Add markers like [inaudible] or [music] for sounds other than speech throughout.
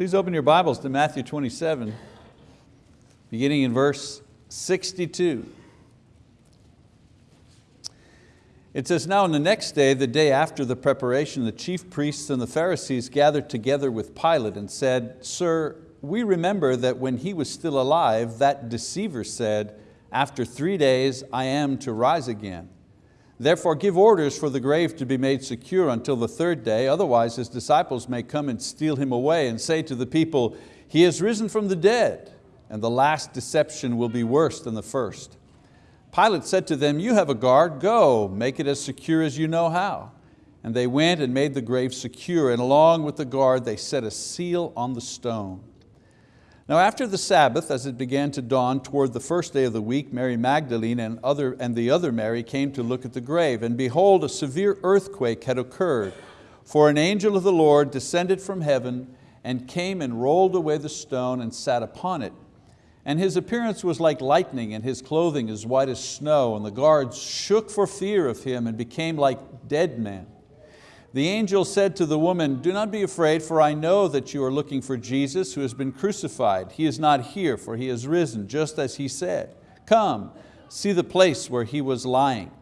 Please open your Bibles to Matthew 27, beginning in verse 62. It says, now on the next day, the day after the preparation, the chief priests and the Pharisees gathered together with Pilate and said, Sir, we remember that when he was still alive, that deceiver said, after three days I am to rise again. Therefore give orders for the grave to be made secure until the third day, otherwise his disciples may come and steal him away and say to the people, he has risen from the dead, and the last deception will be worse than the first. Pilate said to them, you have a guard, go, make it as secure as you know how. And they went and made the grave secure, and along with the guard they set a seal on the stone. Now after the Sabbath, as it began to dawn toward the first day of the week, Mary Magdalene and, other, and the other Mary came to look at the grave, and behold, a severe earthquake had occurred, for an angel of the Lord descended from heaven and came and rolled away the stone and sat upon it. And his appearance was like lightning and his clothing as white as snow, and the guards shook for fear of him and became like dead men. The angel said to the woman, do not be afraid, for I know that you are looking for Jesus who has been crucified. He is not here, for He has risen, just as He said. Come, see the place where He was lying.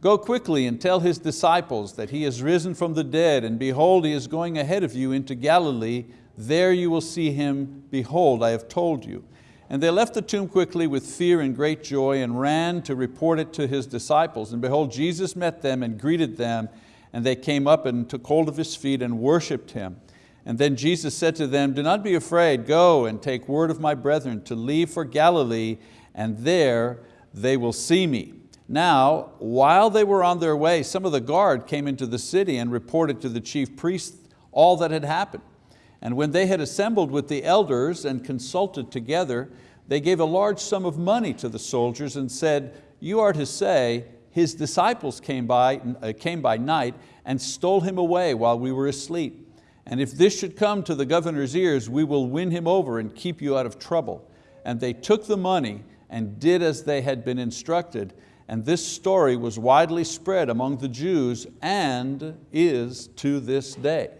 Go quickly and tell His disciples that He has risen from the dead, and behold, He is going ahead of you into Galilee. There you will see Him. Behold, I have told you. And they left the tomb quickly with fear and great joy and ran to report it to His disciples. And behold, Jesus met them and greeted them, and they came up and took hold of his feet and worshiped him. And then Jesus said to them, do not be afraid, go and take word of my brethren to leave for Galilee, and there they will see me. Now, while they were on their way, some of the guard came into the city and reported to the chief priests all that had happened. And when they had assembled with the elders and consulted together, they gave a large sum of money to the soldiers and said, you are to say, his disciples came by, uh, came by night and stole him away while we were asleep. And if this should come to the governor's ears, we will win him over and keep you out of trouble. And they took the money and did as they had been instructed. And this story was widely spread among the Jews and is to this day.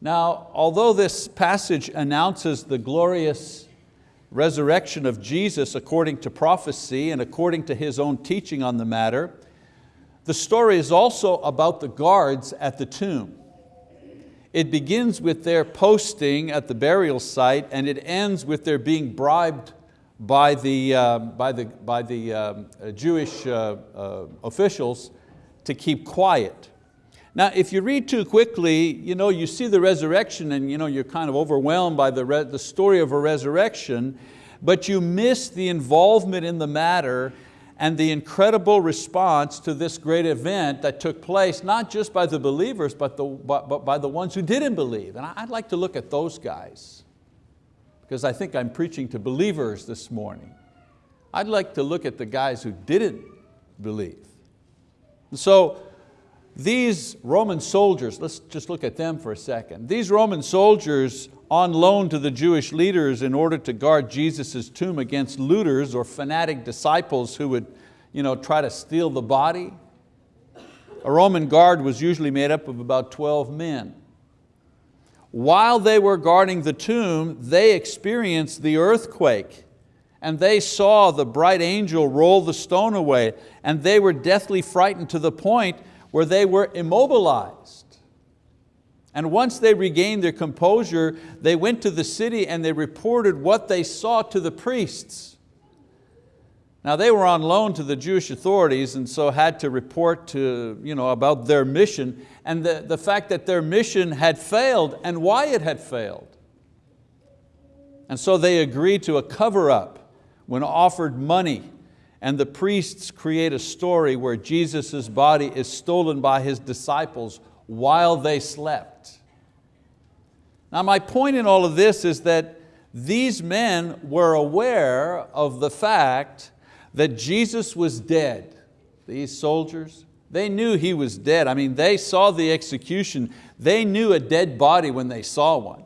Now, although this passage announces the glorious resurrection of Jesus according to prophecy and according to his own teaching on the matter, the story is also about the guards at the tomb. It begins with their posting at the burial site and it ends with their being bribed by the, uh, by the, by the um, Jewish uh, uh, officials to keep quiet. Now, if you read too quickly, you, know, you see the resurrection and you know, you're kind of overwhelmed by the, the story of a resurrection, but you miss the involvement in the matter and the incredible response to this great event that took place, not just by the believers, but, the, but, but by the ones who didn't believe. And I'd like to look at those guys, because I think I'm preaching to believers this morning. I'd like to look at the guys who didn't believe. So these Roman soldiers, let's just look at them for a second. These Roman soldiers on loan to the Jewish leaders in order to guard Jesus' tomb against looters or fanatic disciples who would you know, try to steal the body. A Roman guard was usually made up of about 12 men. While they were guarding the tomb, they experienced the earthquake and they saw the bright angel roll the stone away and they were deathly frightened to the point where they were immobilized. And once they regained their composure, they went to the city and they reported what they saw to the priests. Now they were on loan to the Jewish authorities and so had to report to, you know, about their mission and the, the fact that their mission had failed and why it had failed. And so they agreed to a cover up when offered money and the priests create a story where Jesus' body is stolen by his disciples while they slept. Now my point in all of this is that these men were aware of the fact that Jesus was dead. These soldiers, they knew He was dead. I mean, they saw the execution. They knew a dead body when they saw one.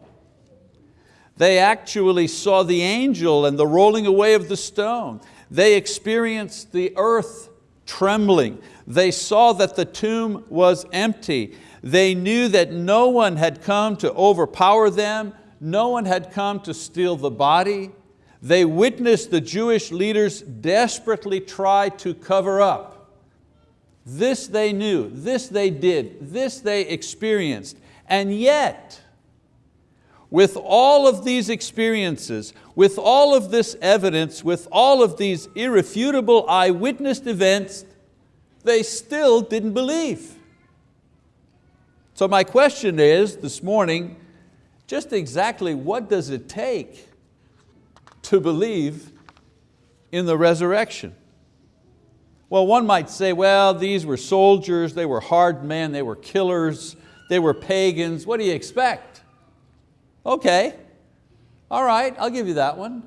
They actually saw the angel and the rolling away of the stone. They experienced the earth trembling. They saw that the tomb was empty. They knew that no one had come to overpower them, no one had come to steal the body. They witnessed the Jewish leaders desperately try to cover up. This they knew, this they did, this they experienced. And yet, with all of these experiences, with all of this evidence, with all of these irrefutable eyewitness events, they still didn't believe. So my question is this morning, just exactly what does it take to believe in the resurrection? Well, one might say, well, these were soldiers, they were hard men, they were killers, they were pagans, what do you expect? Okay, all right, I'll give you that one.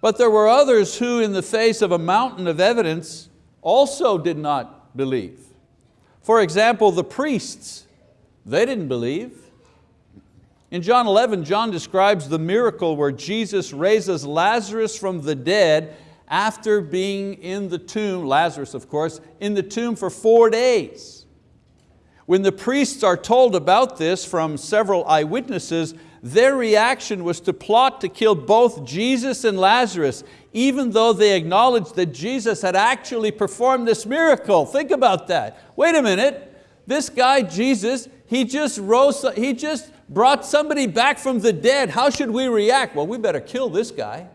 But there were others who in the face of a mountain of evidence also did not believe. For example, the priests, they didn't believe. In John 11, John describes the miracle where Jesus raises Lazarus from the dead after being in the tomb, Lazarus of course, in the tomb for four days. When the priests are told about this from several eyewitnesses, their reaction was to plot to kill both Jesus and Lazarus, even though they acknowledged that Jesus had actually performed this miracle. Think about that. Wait a minute, this guy Jesus, he just rose, he just brought somebody back from the dead. How should we react? Well, we better kill this guy.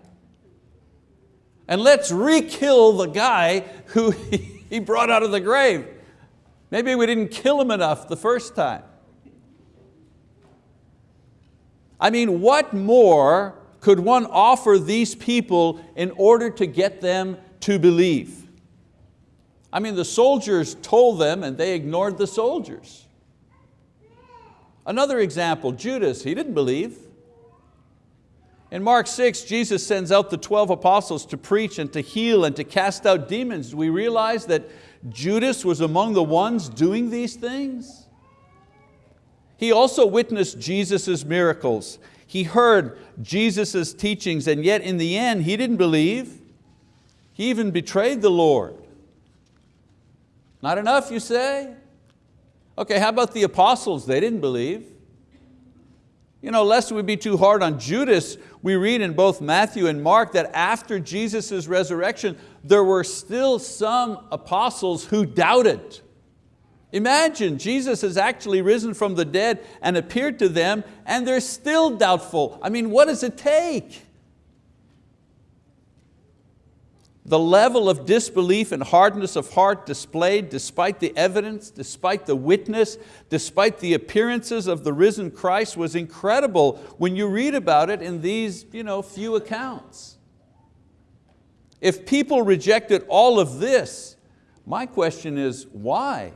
And let's re-kill the guy who [laughs] he brought out of the grave. Maybe we didn't kill him enough the first time. I mean, what more could one offer these people in order to get them to believe? I mean, the soldiers told them and they ignored the soldiers. Another example, Judas, he didn't believe. In Mark 6, Jesus sends out the 12 apostles to preach and to heal and to cast out demons. We realize that Judas was among the ones doing these things. He also witnessed Jesus' miracles. He heard Jesus' teachings and yet in the end he didn't believe. He even betrayed the Lord. Not enough you say? Okay, how about the apostles? They didn't believe. You know, lest we be too hard on Judas, we read in both Matthew and Mark that after Jesus' resurrection, there were still some apostles who doubted. Imagine, Jesus has actually risen from the dead and appeared to them and they're still doubtful. I mean, what does it take? The level of disbelief and hardness of heart displayed despite the evidence, despite the witness, despite the appearances of the risen Christ was incredible when you read about it in these you know, few accounts. If people rejected all of this, my question is why?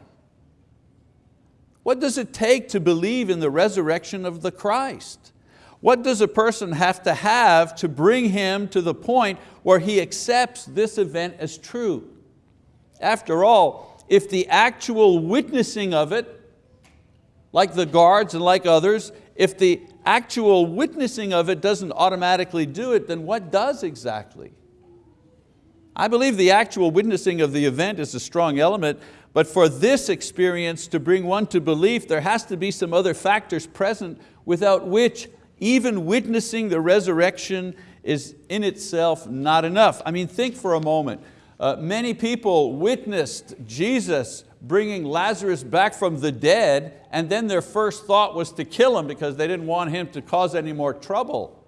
What does it take to believe in the resurrection of the Christ? What does a person have to have to bring him to the point where he accepts this event as true? After all, if the actual witnessing of it, like the guards and like others, if the actual witnessing of it doesn't automatically do it, then what does exactly? I believe the actual witnessing of the event is a strong element, but for this experience to bring one to belief, there has to be some other factors present without which even witnessing the resurrection is in itself not enough. I mean, think for a moment. Uh, many people witnessed Jesus bringing Lazarus back from the dead and then their first thought was to kill him because they didn't want him to cause any more trouble.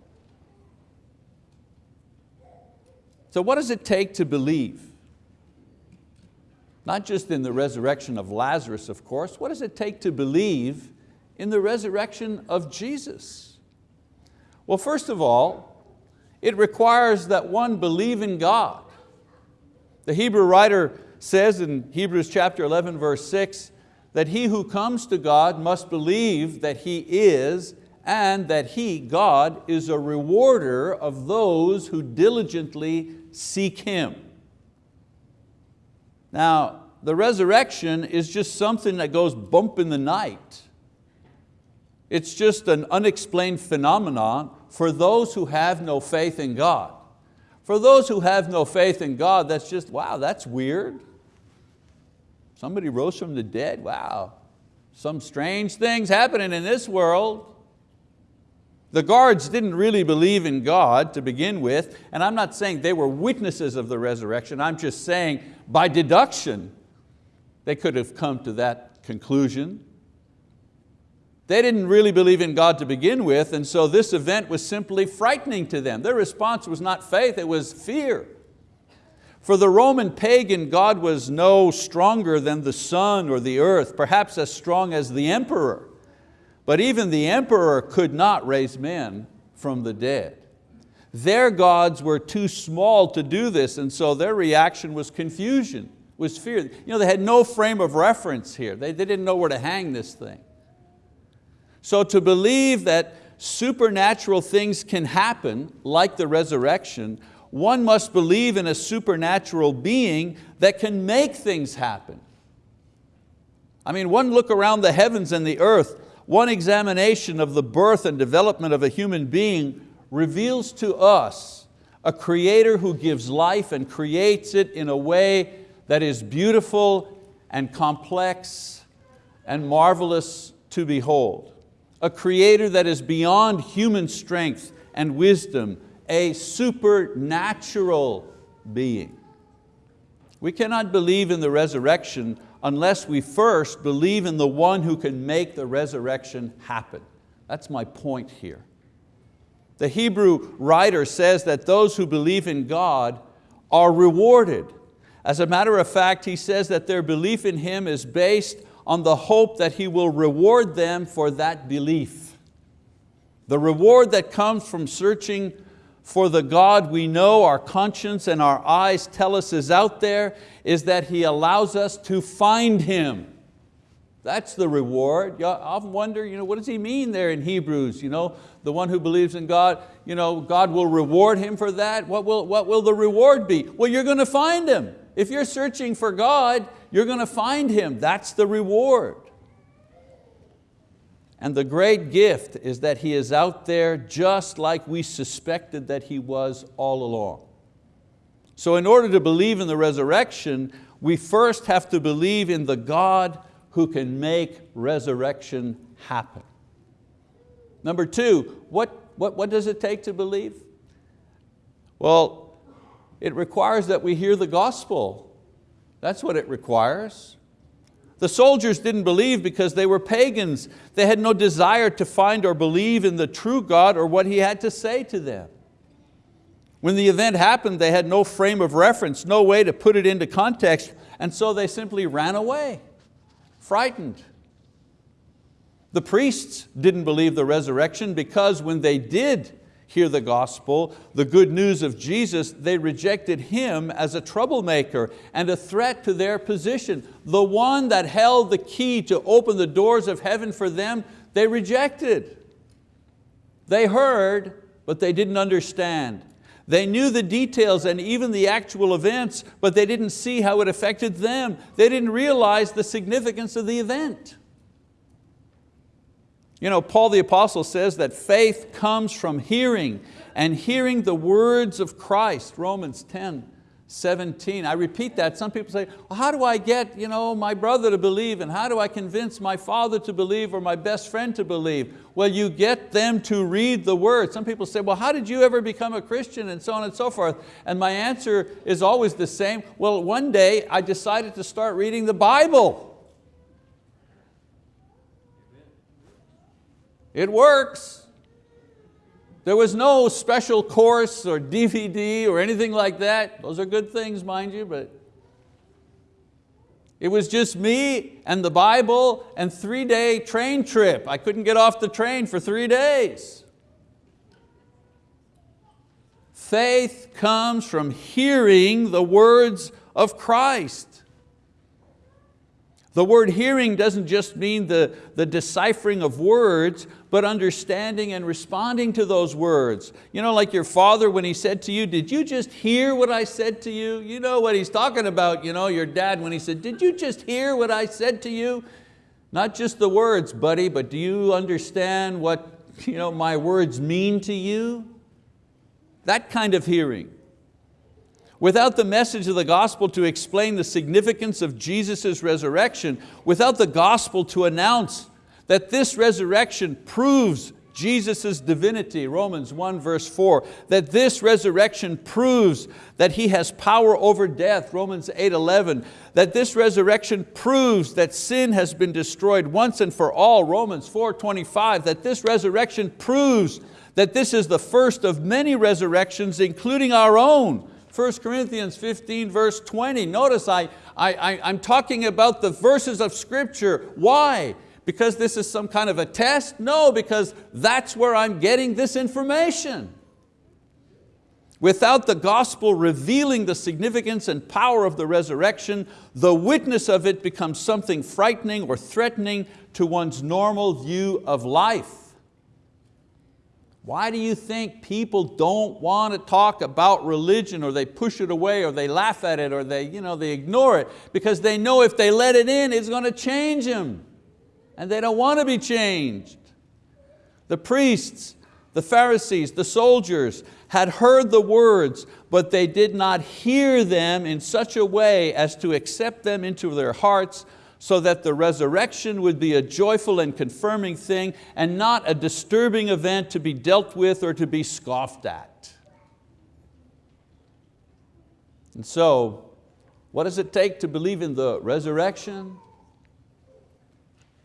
So what does it take to believe? Not just in the resurrection of Lazarus, of course. What does it take to believe in the resurrection of Jesus? Well, first of all, it requires that one believe in God. The Hebrew writer says in Hebrews chapter 11 verse 6 that he who comes to God must believe that He is and that He, God, is a rewarder of those who diligently seek Him. Now, the resurrection is just something that goes bump in the night. It's just an unexplained phenomenon for those who have no faith in God. For those who have no faith in God, that's just, wow, that's weird. Somebody rose from the dead, wow. Some strange things happening in this world. The guards didn't really believe in God to begin with, and I'm not saying they were witnesses of the resurrection, I'm just saying by deduction, they could have come to that conclusion. They didn't really believe in God to begin with, and so this event was simply frightening to them. Their response was not faith, it was fear. For the Roman pagan, God was no stronger than the sun or the earth, perhaps as strong as the emperor. But even the emperor could not raise men from the dead. Their gods were too small to do this and so their reaction was confusion, was fear. You know, they had no frame of reference here. They, they didn't know where to hang this thing. So to believe that supernatural things can happen, like the resurrection, one must believe in a supernatural being that can make things happen. I mean, one look around the heavens and the earth one examination of the birth and development of a human being reveals to us a creator who gives life and creates it in a way that is beautiful and complex and marvelous to behold. A creator that is beyond human strength and wisdom, a supernatural being. We cannot believe in the resurrection unless we first believe in the one who can make the resurrection happen. That's my point here. The Hebrew writer says that those who believe in God are rewarded. As a matter of fact, he says that their belief in Him is based on the hope that He will reward them for that belief. The reward that comes from searching for the God we know, our conscience and our eyes tell us is out there, is that He allows us to find Him. That's the reward. I often wonder, you know, what does he mean there in Hebrews? You know, the one who believes in God, you know, God will reward him for that. What will, what will the reward be? Well, you're going to find Him. If you're searching for God, you're going to find Him. That's the reward. And the great gift is that He is out there just like we suspected that He was all along. So in order to believe in the resurrection, we first have to believe in the God who can make resurrection happen. Number two, what, what, what does it take to believe? Well, it requires that we hear the gospel. That's what it requires. The soldiers didn't believe because they were pagans. They had no desire to find or believe in the true God or what He had to say to them. When the event happened, they had no frame of reference, no way to put it into context, and so they simply ran away, frightened. The priests didn't believe the resurrection because when they did hear the gospel, the good news of Jesus, they rejected Him as a troublemaker and a threat to their position. The one that held the key to open the doors of heaven for them, they rejected. They heard, but they didn't understand. They knew the details and even the actual events, but they didn't see how it affected them. They didn't realize the significance of the event. You know, Paul the apostle says that faith comes from hearing and hearing the words of Christ, Romans 10, 17. I repeat that, some people say, well, how do I get you know, my brother to believe and how do I convince my father to believe or my best friend to believe? Well, you get them to read the word. Some people say, well, how did you ever become a Christian and so on and so forth? And my answer is always the same. Well, one day I decided to start reading the Bible. It works. There was no special course or DVD or anything like that. Those are good things, mind you, but it was just me and the Bible and three day train trip. I couldn't get off the train for three days. Faith comes from hearing the words of Christ. The word hearing doesn't just mean the, the deciphering of words, but understanding and responding to those words. You know, like your father when he said to you, did you just hear what I said to you? You know what he's talking about, you know, your dad when he said, did you just hear what I said to you? Not just the words, buddy, but do you understand what you know, my words mean to you? That kind of hearing. Without the message of the gospel to explain the significance of Jesus' resurrection, without the gospel to announce that this resurrection proves Jesus' divinity, Romans 1 verse 4, that this resurrection proves that He has power over death, Romans 8, 11, that this resurrection proves that sin has been destroyed once and for all, Romans 4, 25, that this resurrection proves that this is the first of many resurrections, including our own, 1 Corinthians 15 verse 20. Notice I, I, I, I'm talking about the verses of scripture. Why? Because this is some kind of a test? No, because that's where I'm getting this information. Without the gospel revealing the significance and power of the resurrection, the witness of it becomes something frightening or threatening to one's normal view of life. Why do you think people don't want to talk about religion or they push it away or they laugh at it or they, you know, they ignore it? Because they know if they let it in, it's going to change them and they don't want to be changed. The priests, the Pharisees, the soldiers had heard the words, but they did not hear them in such a way as to accept them into their hearts so that the resurrection would be a joyful and confirming thing and not a disturbing event to be dealt with or to be scoffed at. And so, what does it take to believe in the resurrection?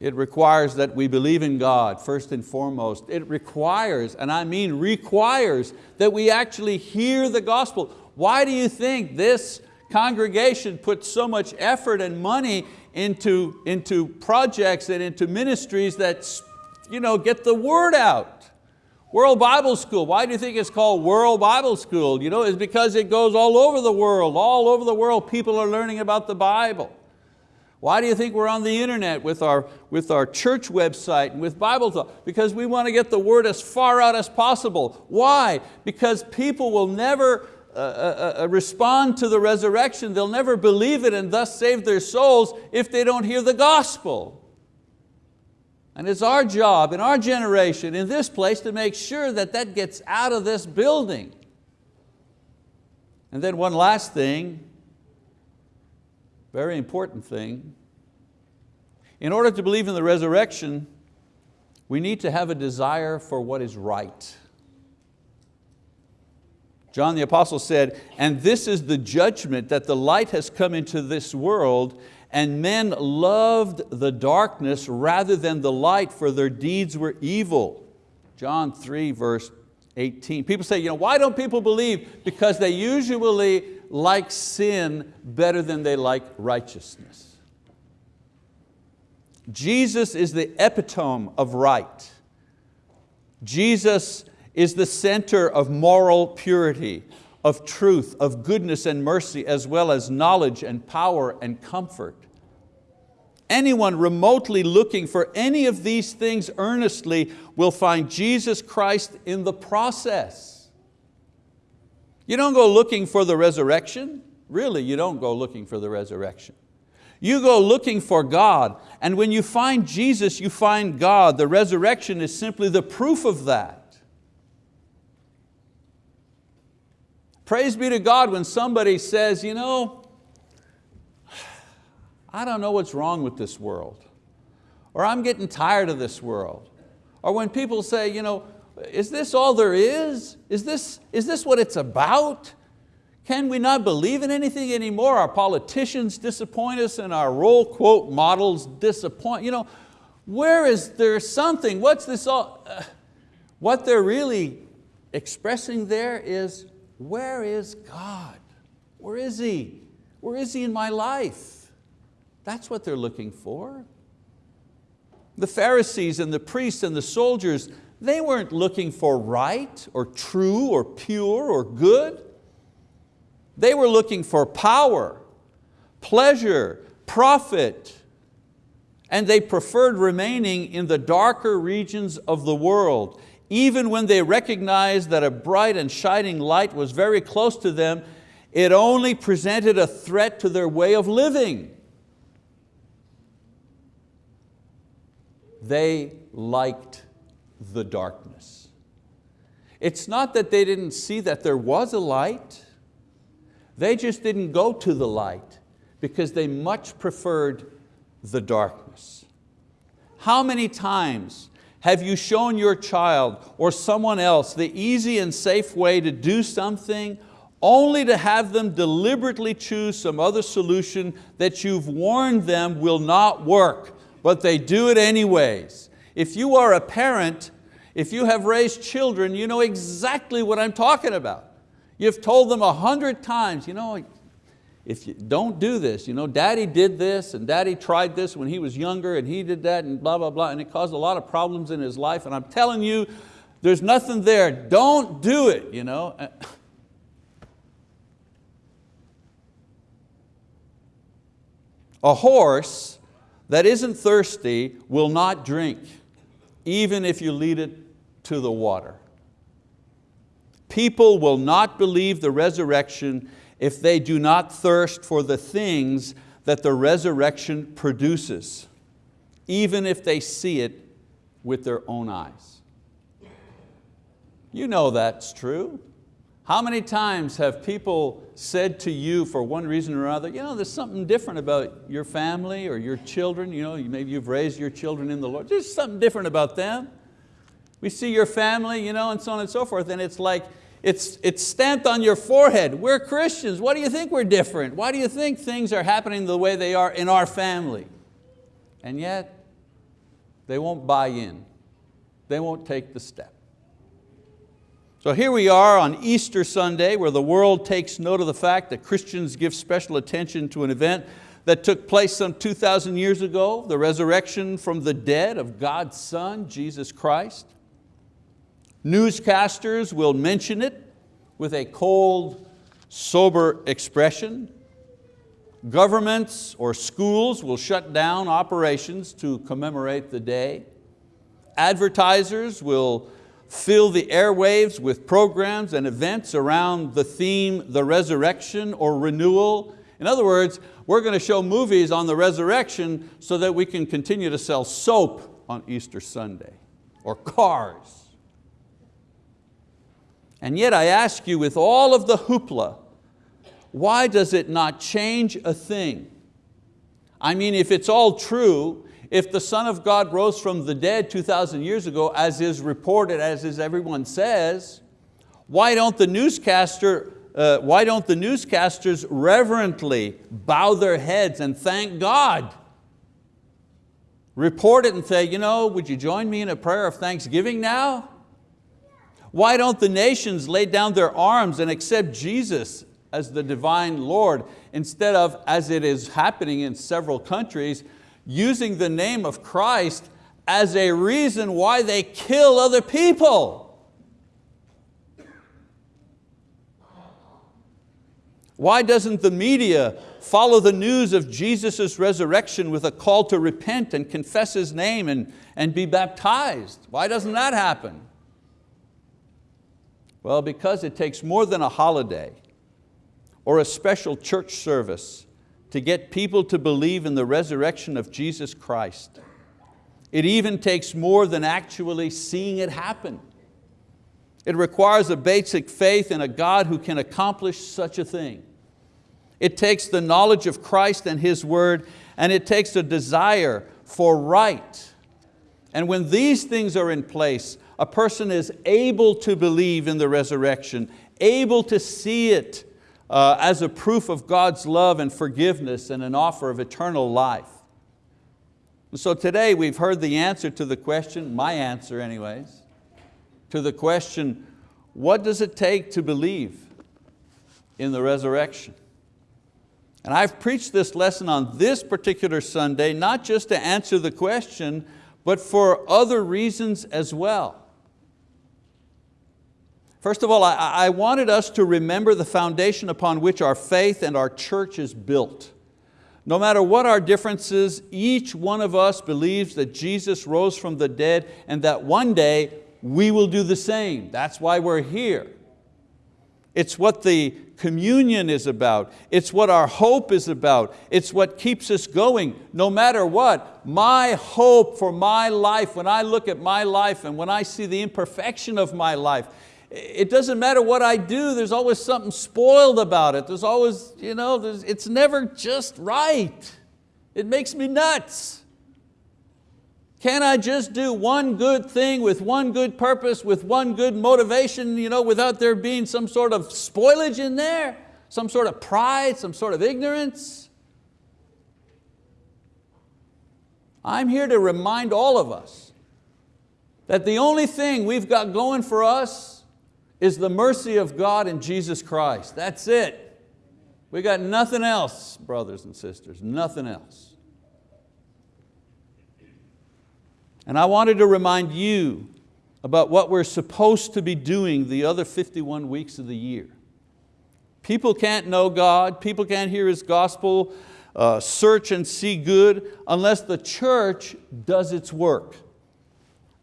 It requires that we believe in God first and foremost. It requires, and I mean requires, that we actually hear the gospel. Why do you think this congregation puts so much effort and money into, into projects and into ministries that you know, get the word out? World Bible School, why do you think it's called World Bible School? You know, it's because it goes all over the world. All over the world people are learning about the Bible. Why do you think we're on the internet with our, with our church website and with Bible talk? Because we want to get the word as far out as possible. Why? Because people will never uh, uh, uh, respond to the resurrection, they'll never believe it and thus save their souls if they don't hear the gospel. And it's our job in our generation, in this place, to make sure that that gets out of this building. And then one last thing, very important thing. In order to believe in the resurrection, we need to have a desire for what is right. John the Apostle said, and this is the judgment that the light has come into this world and men loved the darkness rather than the light for their deeds were evil. John 3 verse 18. People say, you know, why don't people believe? Because they usually like sin better than they like righteousness. Jesus is the epitome of right. Jesus is the center of moral purity, of truth, of goodness and mercy, as well as knowledge and power and comfort. Anyone remotely looking for any of these things earnestly will find Jesus Christ in the process. You don't go looking for the resurrection. Really, you don't go looking for the resurrection. You go looking for God, and when you find Jesus, you find God. The resurrection is simply the proof of that. Praise be to God when somebody says, you know, I don't know what's wrong with this world, or I'm getting tired of this world. Or when people say, you know, is this all there is? Is this, is this what it's about? Can we not believe in anything anymore? Our politicians disappoint us and our role quote models disappoint. You know, where is there something? What's this all? Uh, what they're really expressing there is, where is God? Where is He? Where is He in my life? That's what they're looking for. The Pharisees and the priests and the soldiers, they weren't looking for right or true or pure or good. They were looking for power, pleasure, profit, and they preferred remaining in the darker regions of the world. Even when they recognized that a bright and shining light was very close to them, it only presented a threat to their way of living. They liked the darkness. It's not that they didn't see that there was a light, they just didn't go to the light because they much preferred the darkness. How many times Have you shown your child or someone else the easy and safe way to do something only to have them deliberately choose some other solution that you've warned them will not work, but they do it anyways. If you are a parent, if you have raised children, you know exactly what I'm talking about. You've told them a hundred times, you know, if you don't do this, you know, daddy did this and daddy tried this when he was younger and he did that and blah, blah, blah, and it caused a lot of problems in his life and I'm telling you, there's nothing there, don't do it. You know? Uh, a horse that isn't thirsty will not drink, even if you lead it to the water. People will not believe the resurrection if they do not thirst for the things that the resurrection produces, even if they see it with their own eyes. You know that's true. How many times have people said to you for one reason or another, you know, there's something different about your family or your children, you know, maybe you've raised your children in the Lord, there's something different about them. We see your family, you know, and so on and so forth, and it's like, it's, it's stamped on your forehead. We're Christians, what do you think we're different? Why do you think things are happening the way they are in our family? And yet, they won't buy in. They won't take the step. So here we are on Easter Sunday where the world takes note of the fact that Christians give special attention to an event that took place some 2,000 years ago, the resurrection from the dead of God's Son, Jesus Christ. Newscasters will mention it with a cold, sober expression. Governments or schools will shut down operations to commemorate the day. Advertisers will fill the airwaves with programs and events around the theme, the resurrection or renewal. In other words, we're going to show movies on the resurrection so that we can continue to sell soap on Easter Sunday or cars. And yet I ask you with all of the hoopla, why does it not change a thing? I mean, if it's all true, if the Son of God rose from the dead 2,000 years ago, as is reported, as is everyone says, why don't the newscaster, uh, why don't the newscasters reverently bow their heads and thank God? Report it and say, you know, would you join me in a prayer of thanksgiving now? Why don't the nations lay down their arms and accept Jesus as the divine Lord instead of, as it is happening in several countries, using the name of Christ as a reason why they kill other people. Why doesn't the media follow the news of Jesus' resurrection with a call to repent and confess His name and, and be baptized? Why doesn't that happen? Well, because it takes more than a holiday or a special church service to get people to believe in the resurrection of Jesus Christ. It even takes more than actually seeing it happen. It requires a basic faith in a God who can accomplish such a thing. It takes the knowledge of Christ and His word, and it takes a desire for right. And when these things are in place, a person is able to believe in the resurrection, able to see it uh, as a proof of God's love and forgiveness and an offer of eternal life. so today we've heard the answer to the question, my answer anyways, to the question, what does it take to believe in the resurrection? And I've preached this lesson on this particular Sunday, not just to answer the question, but for other reasons as well. First of all, I, I wanted us to remember the foundation upon which our faith and our church is built. No matter what our differences, each one of us believes that Jesus rose from the dead and that one day we will do the same. That's why we're here. It's what the communion is about. It's what our hope is about. It's what keeps us going no matter what. My hope for my life, when I look at my life and when I see the imperfection of my life, it doesn't matter what I do, there's always something spoiled about it. There's always, you know, it's never just right. It makes me nuts. Can I just do one good thing with one good purpose, with one good motivation, you know, without there being some sort of spoilage in there? Some sort of pride, some sort of ignorance? I'm here to remind all of us that the only thing we've got going for us is the mercy of God in Jesus Christ. That's it. We got nothing else, brothers and sisters, nothing else. And I wanted to remind you about what we're supposed to be doing the other 51 weeks of the year. People can't know God, people can't hear His gospel, uh, search and see good unless the church does its work.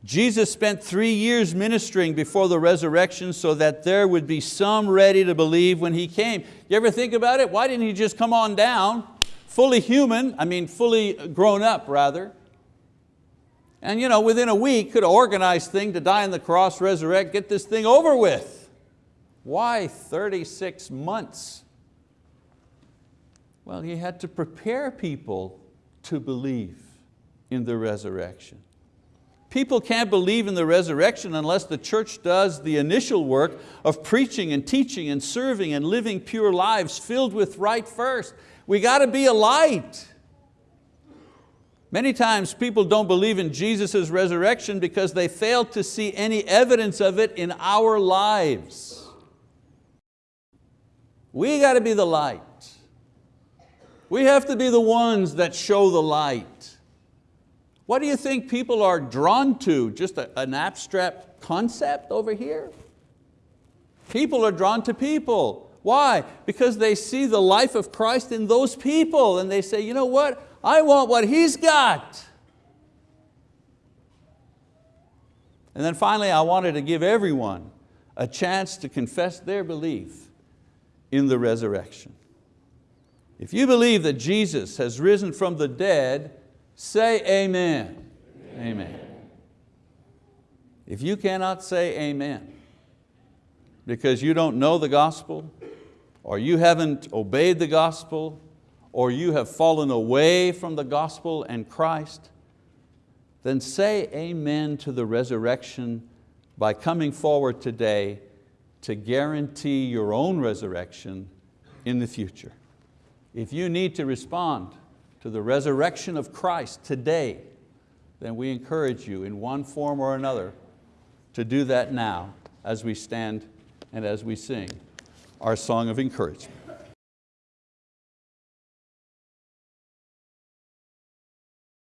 Jesus spent three years ministering before the resurrection so that there would be some ready to believe when He came. You ever think about it? Why didn't He just come on down, fully human, I mean fully grown up rather, and you know, within a week could have organized thing to die on the cross, resurrect, get this thing over with. Why 36 months? Well, He had to prepare people to believe in the resurrection. People can't believe in the resurrection unless the church does the initial work of preaching and teaching and serving and living pure lives filled with right first. We got to be a light. Many times people don't believe in Jesus' resurrection because they fail to see any evidence of it in our lives. We got to be the light. We have to be the ones that show the light. What do you think people are drawn to? Just a, an abstract concept over here? People are drawn to people. Why? Because they see the life of Christ in those people and they say, you know what? I want what he's got. And then finally, I wanted to give everyone a chance to confess their belief in the resurrection. If you believe that Jesus has risen from the dead, Say amen. amen. Amen. If you cannot say amen because you don't know the gospel, or you haven't obeyed the gospel, or you have fallen away from the gospel and Christ, then say amen to the resurrection by coming forward today to guarantee your own resurrection in the future. If you need to respond to the resurrection of Christ today, then we encourage you in one form or another to do that now as we stand and as we sing our song of encouragement.